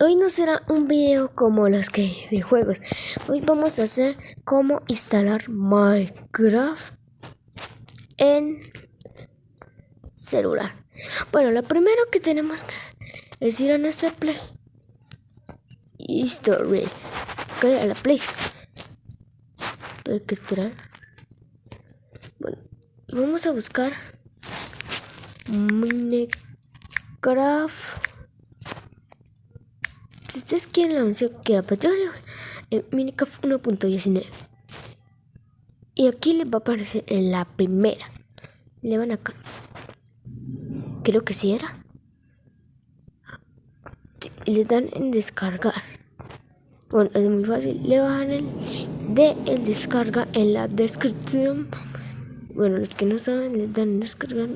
hoy no será un video como los que de juegos. Hoy vamos a hacer cómo instalar Minecraft en celular. Bueno, lo primero que tenemos que es ir a nuestra Play Store. a la Play. Hay que esperar. Bueno, vamos a buscar Minecraft si ustedes quieren la versión que era petróleo, en Minecraft 1.19. Y aquí les va a aparecer en la primera. Le van acá. Creo que sí era. Le dan en descargar. Bueno, es muy fácil. Le bajan el de el descarga en la descripción. Bueno, los que no saben, les dan en descargar.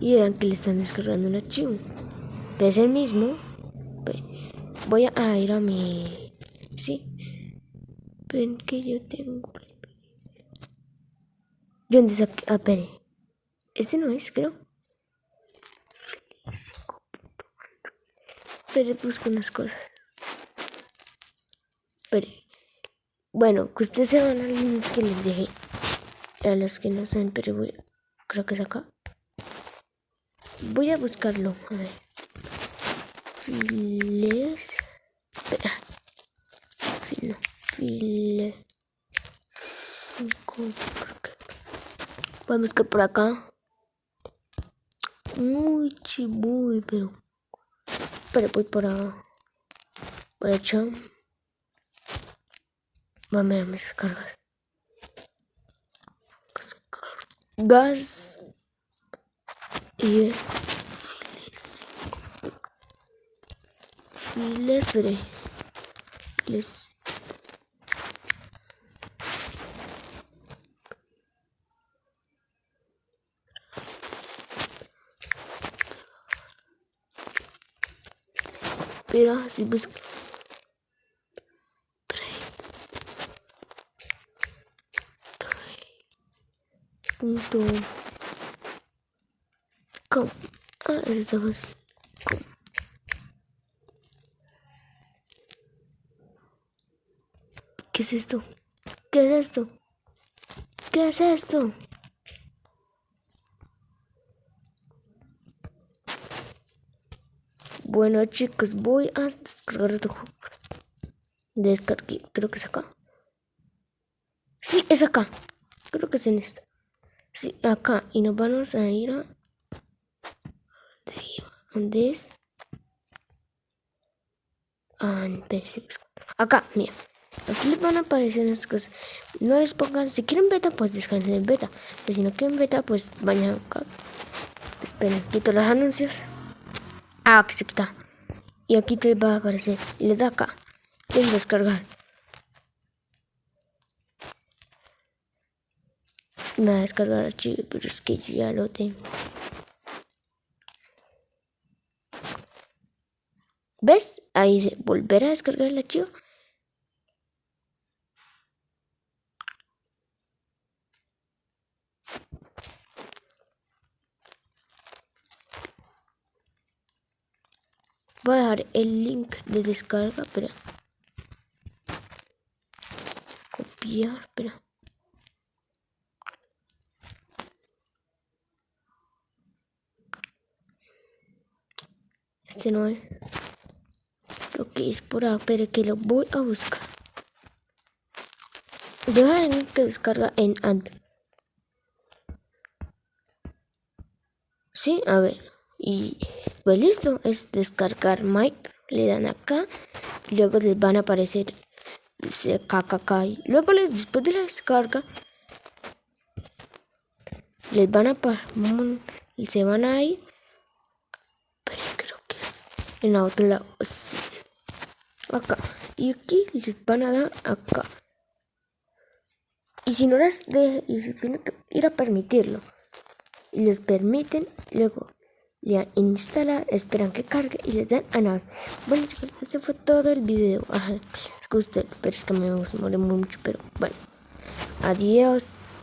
Y dan que le están descargando un archivo. Pero es el mismo. Voy a ir a mi... Sí. Ven que yo tengo... ¿Dónde saqué? Ah, espere. Ese no es, creo. Espere, busco unas cosas. Espere. Bueno, que ustedes se van al link que les dejé. A los que no saben, pero voy... Creo que es acá. Voy a buscarlo. A ver. Files. Espera. Filo. File. A buscar por acá. Muy chibuy, pero. Pero voy para. Voy a echar. Voy a mirar mis descargas. Gas. Y es. les veré. Les Pero si busco punto com. Ah esa fácil ¿Qué es esto? ¿Qué es esto? ¿Qué es esto? Bueno chicos, voy a descargar otro juego. Descargué, creo que es acá. Sí, es acá. Creo que es en esta. Sí, acá. Y nos vamos a ir a... ¿Dónde es? Ah, acá, mira. Aquí les van a aparecer esas cosas. No les pongan, si quieren beta, pues descansen en beta. Pero si no quieren beta, pues vayan acá. Esperen, quito los anuncios. Ah, que se quita. Y aquí te va a aparecer. Y le da acá. En descargar. Me va a descargar archivo, pero es que yo ya lo tengo. ¿Ves? Ahí dice volver a descargar el archivo. Voy a dejar el link de descarga, pero copiar, espera. Este no es lo que es por acá, pero que lo voy a buscar. Deja el link que descarga en Android. Sí, a ver. Y pues listo, es descargar Mike. Le dan acá. Y luego les van a aparecer dice KKK. Luego les, después de la descarga les van a se van a ir. Pero creo que es en la otra lado. Acá. Y aquí les van a dar acá. Y si no las de y si tienen que ir a permitirlo. Y les permiten, luego le dan instalar, esperan que cargue y les dan a nada. Bueno chicos, este fue todo el video. Ajá, les gusta, pero es que me demoré mucho, pero bueno. Adiós.